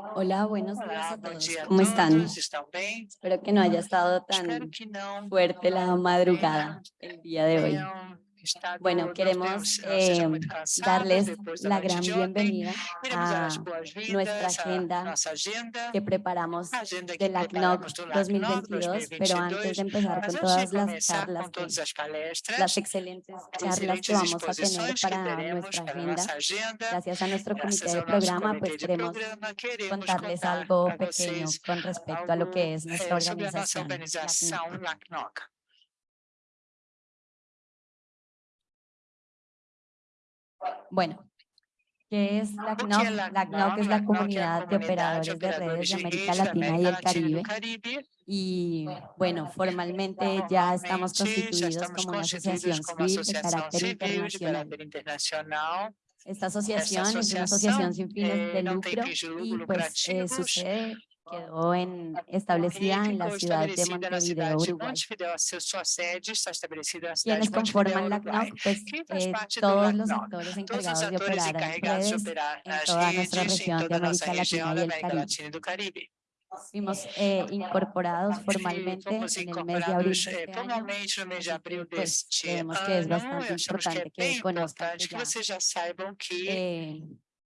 Hola, buenos días a todos. ¿Cómo están? Espero que no haya estado tan fuerte la madrugada el día de hoy. Bueno, queremos eh, cansados darles la gran de bienvenida a nuestra agenda que preparamos a agenda que del LACNOC preparamos do LACNOC 2022, pero antes 2022. de empezar con todas de las charlas, que, las excelentes as charlas que vamos a tener para nuestra agenda, gracias a nuestro graças comité de programa, pues de queremos contarles contar algo pequeño con respecto a lo que es nuestra eh, sobre a nossa organización. organização LACNOC. Bueno, ¿qué es O que é LACNOC? LACNOC es la comunidad de operadores de redes de América Latina y el Caribe. Y bueno, formalmente ya estamos constituidos como una asociación civil de carácter internacional. Esta asociación es una asociación sin fines eh, de tem lucro y pues eh, su lucrativos sede quedó en, establecida en la ciudad de Montevideo, Uruguay. Quienes conforman Uruguai. LACNOC, pues eh, todos los actores encargados de operar de redes en toda nuestra región de América Latina y el Caribe. Fuimos eh, incorporados E formalmente en el mes de abril de eh, este año, pues creemos que es ano. bastante importante que conozcan que ya vocês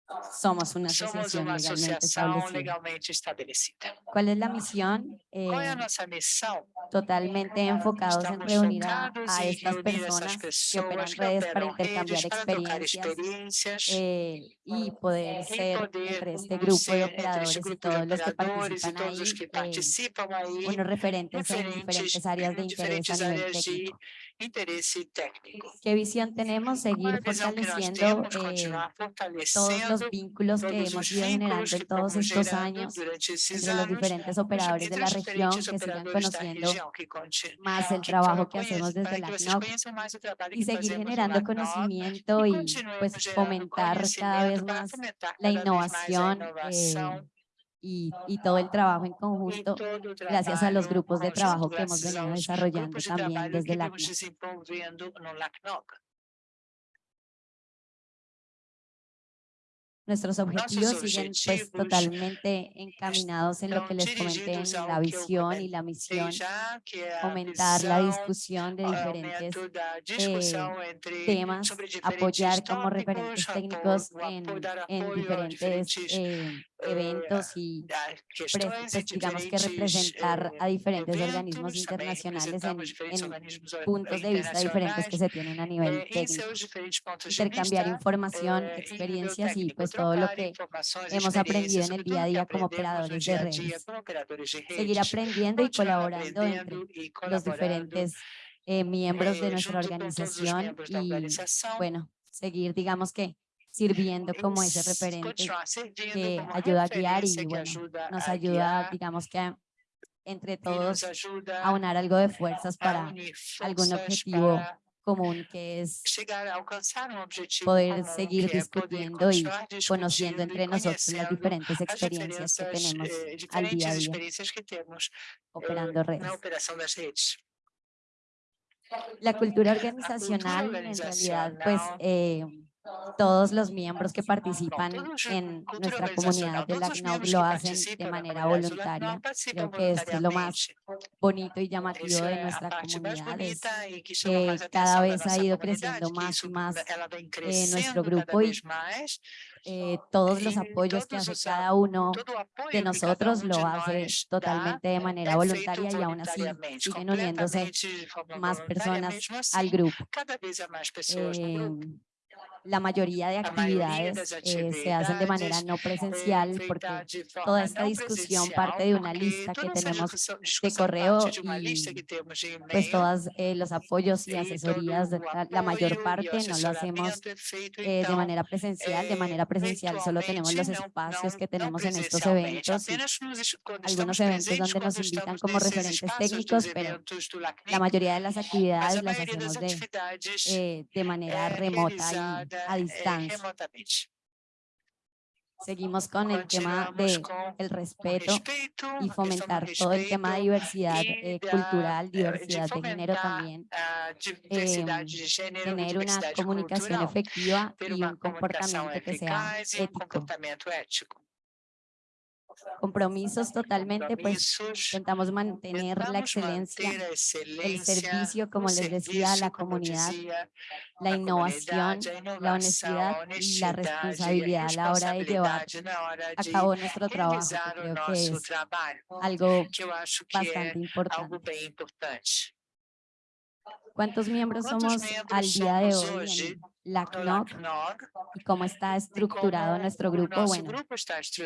saibam que eh, somos una somos asociación legalmente establecida. ¿Cuál es la misión? Qual é a Eh, nossa missão? totalmente enfocados en Estamos reunir a, a estas essas personas que operan pessoas que redes para intercambiar redes experiencias experiências eh, y poder e ser poder entre este grupo de entre operadores este y todos los que participan ahí, que eh, participam aí, unos referentes en diferentes, áreas de interés a nivel técnico. ¿Qué visión tenemos? Seguir fortaleciendo eh, todos los vínculos que hemos os ido generando en todos estos años entre los diferentes operadores de la región que sigan conociendo más el trabajo que hacemos desde la CNOC y seguir generando conocimiento y pues fomentar cada vez más la innovación eh, y, y todo el trabajo en conjunto gracias a los grupos de trabajo que hemos venido desarrollando también desde la LACNOC. Nuestros objetivos siguen pues totalmente encaminados en lo que les comenté en la visión y la misión, fomentar la discusión de diferentes entre temas, apoyar como referentes técnicos en, en diferentes eh, eh, eventos y pues, digamos que representar eh, a diferentes organismos internacionales en, puntos de vista diferentes que se tienen a nivel eh, técnico. Intercambiar información, eh, experiencias y pues todo lo que hemos aprendido en el día a día como operadores de redes. Seguir aprendiendo y colaborando entre los diferentes eh, miembros de eh, nuestra organización y bueno, seguir digamos que sirviendo como ese referente que ayuda a guiar y bueno, nos ayuda digamos que a- entre todos ajuda a unar algo de fuerzas para algún objetivo común que es poder seguir discutiendo y conociendo entre nosotros las diferentes as experiencias que tenemos eh, al día a día. eh, operando redes. La cultura organizacional, en realidad, pues eh, todos los miembros que participan en nuestra comunidad de LACNOC miembros lo hacen de la manera voluntaria. Creo que esto es lo más bonito y llamativo de a nuestra mais comunidad, es que cada vez ha ido creciendo más y más vem nuestro grupo y eh, todos los apoyos que hace cada uno de nosotros lo hace dá totalmente de manera voluntaria y aún así siguen uniéndose más voluntária, personas al grupo. Eh, la mayoría de actividades eh, se hacen de manera no presencial porque toda esta não discusión parte de una lista que tenemos de correo y pues todos eh, los apoyos y asesorías, de la, la mayor parte no lo hacemos eh, de manera presencial. De eh, manera presencial solo tenemos los espacios que tenemos en estos eventos algunos eventos donde nos invitan como referentes técnicos, pero la mayoría de las actividades las hacemos de, eh, de manera remota y a eh, distancia. Seguimos con el tema Continuamos de respeto y fomentar todo el tema de diversidad eh, cultural, eh, diversidad de género también, a diversidade de gênero e tener una comunicación efectiva y un comportamiento que sea ético. Compromisos totalmente, pues intentamos mantener la excelencia, el servicio, como les decía, a la comunidad, la innovación, la honestidad y la responsabilidad a la hora de llevar a cabo nuestro trabajo, que creo que es algo bastante importante. ¿Cuántos miembros ¿Cuántos somos miembros al día de hoy en LACNOG LACNOG, y cómo está estructurado nuestro grupo? Bueno,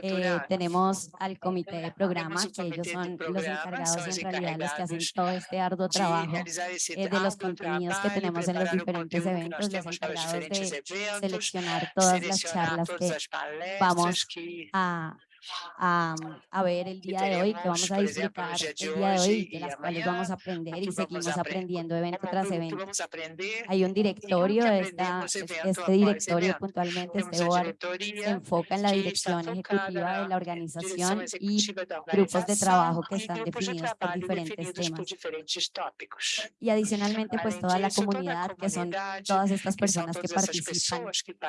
eh, tenemos al comité de programa, que ellos son los encargados en realidad los que hacen todo este arduo trabajo eh, de los contenidos que tenemos en los diferentes eventos, los encargados de seleccionar todas las charlas que vamos a, a, a ver el día de hoy, que vamos a disfrutar el día de hoy, de las cuales vamos a aprender y seguimos apre- aprendiendo evento tras evento. Hay un directorio, esta, este directorio puntualmente, este board, se enfoca en la dirección ejecutiva de la organización y grupos de trabajo que están definidos por diferentes temas. Y adicionalmente, pues toda la comunidad, que son todas estas personas que participan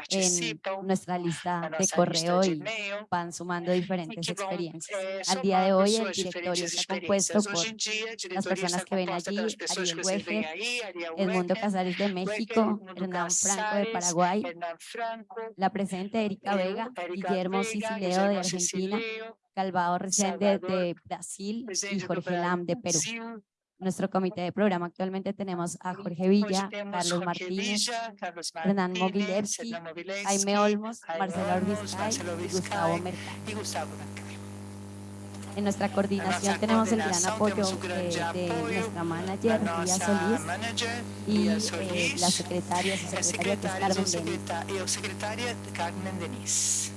en nuestra lista de lista correo y van sumando diferentes vão experiencias. eh, Al día de hoy, el directorio está compuesto por las personas que ven allí, Ariel Ariel Edmundo Casares de México, Hernán Franco de Paraguay, la presente Erika eu, Vega, Guillermo Sicileo de Argentina, Calvado Resende de Brasil y Jorge Lam de Perú. Nuestro comité de programa actualmente tenemos a Jorge Villa, Carlos Martínez, Hernán Mogilevsky, Jaime Olmos, Marcelo Marcelo y Gustavo Mercado. En nuestra coordinación tenemos el gran apoyo eh, de nuestra manager, nossa Solís, y eh, la secretaria, su secretaria que es Carmen Denis.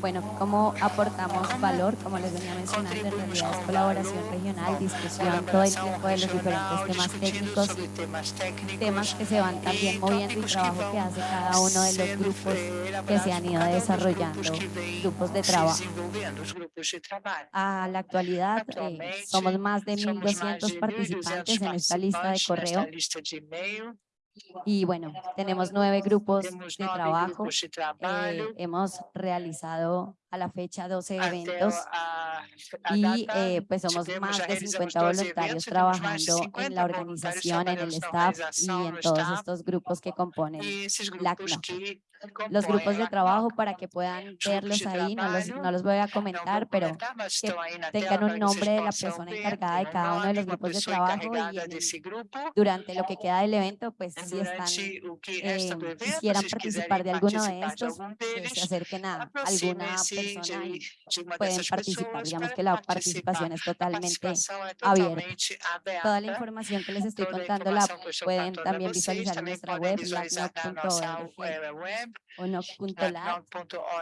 Bueno, ¿cómo aportamos ¿Cómo valor? Como les venía mencionando, en realidad es colaboración regional, discusión todo el tiempo de los diferentes temas técnicos, temas que se van también moviendo y trabajo que hace cada uno de los grupos que se han ido desarrollando, grupos de trabajo. A la actualidad eh, somos más de Somos mais 1.200 de 1.200 participantes en esta lista de correo y bueno, tenemos nueve grupos de trabajo. eh, hemos realizado a la fecha 12 Até eventos a, a y eh, pues somos más de realizamos 50 12 voluntarios trabajando en 50 la organización, en el staff y en todos estos grupos que componen LACNOG. que los grupos de trabajo para que puedan verlos ahí, no los, no los voy a comentar, pero que tengan un nombre de la persona encargada de cada uno de los grupos de trabajo y durante lo que queda del evento, pues si están, eh, quisieran participar de alguno de estos, que se acerquen a alguna persona y pueden participar. Digamos que la participación es totalmente abierta. Toda la información que les estoy contando la pueden también visualizar en nuestra web, web, o noc.lat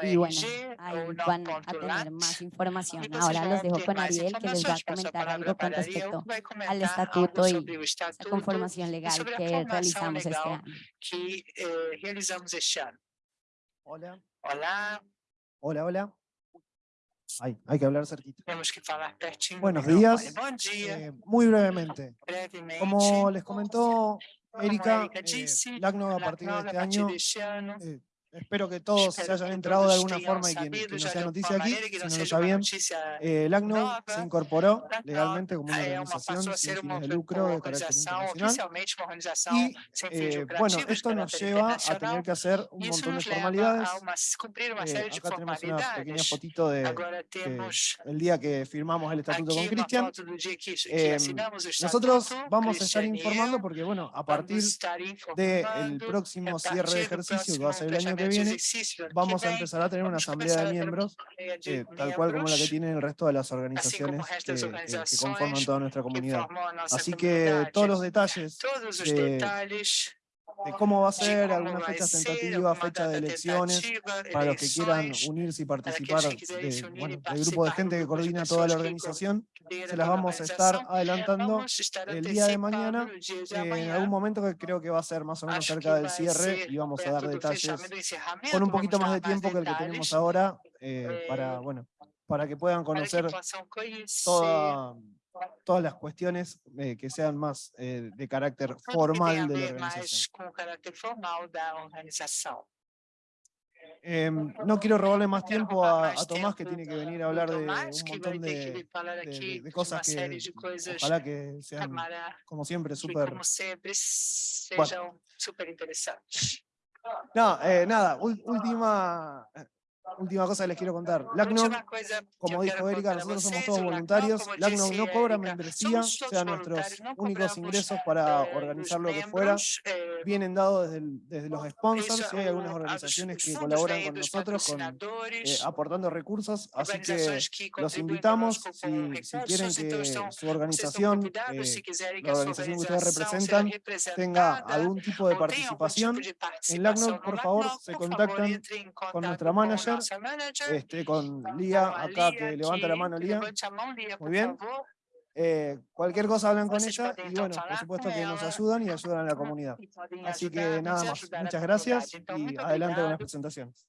y bueno, ahí van a tener más información. Ahora los dejo con Ariel, que les va a comentar algo con respecto al estatuto y estatuto conformación legal que realizamos este legal año. que eh, realizamos este ano. Hola, Olá, hola, hola. Ay, hay que hablar cerquita. temos que pertinho do Buenos días. Bom dia, Eh, muy brevemente, brevemente. como les comentó Erika, eh, LACNOG a partir de este año, eh, espero que todos se hayan que enterado de alguna forma y sabido quien no sea de noticia aquí, que si no lo sabían, eh, LACNOG nova, se incorporó legalmente como una organización sin fines de lucro de carácter internacional. Y eh, bueno, de esto nos lleva a tener que hacer un montón de formalidades. Eh, de acá tenemos una pequeña fotito de que temos el día que firmamos el estatuto con Cristian. que, que o Nosotros vamos a estar informando porque, bueno, a partir del informando próximo cierre de ejercicio que va a ser el año que viene, vamos a empezar a tener una asamblea de miembros, eh, tal cual como la que tienen el resto de las organizaciones que, conforman toda nuestra comunidad. Así que todos los detalles de- de cómo va a ser, algunas fechas tentativas, fecha de elecciones, para los que quieran unirse y participar de, unir bueno, e del grupo de gente que coordina toda la organización, se las toda a vamos a estar adelantando el día de mañana, eh, en algún momento que creo que va a ser más o menos cerca del cierre y vamos a dar detalles con un poquito más de tiempo que el que tenemos ahora eh, eh, para, bueno, para que puedan conocer toda- todas las cuestiones eh, que sean más eh, de carácter formal de la organización. Em, no quiero robarle más tiempo a, a Tomás, que tiene que venir a hablar de un montón de, de- de cosas que ojalá que sean, como siempre, súper... interessantes. No, eh, nada, última, eh, última cosa que les quiero contar. LACNOC, como dijo Erika, nosotros somos todos o voluntarios. LACNOC no cobra membresía, todos sean nuestros únicos ingresos para eh, organizar lo que fuera. Vienen dados desde, desde los sponsors, y hay algunas organizaciones que colaboran con nosotros con, eh, aportando recursos, así que los invitamos, si, quieren que su organización, eh, la organización que ustedes representan, tenga algún tipo de participación, de LACNOC, por favor, se contactan contato nuestra manager, este, con Lía acá, que levanta la mano Lía. Muy bien. Eh, cualquier cosa hablan con ella y bueno, por supuesto que nos ayudan y ayudan a la comunidad. Así que nada más, muchas gracias y adelante con las presentaciones.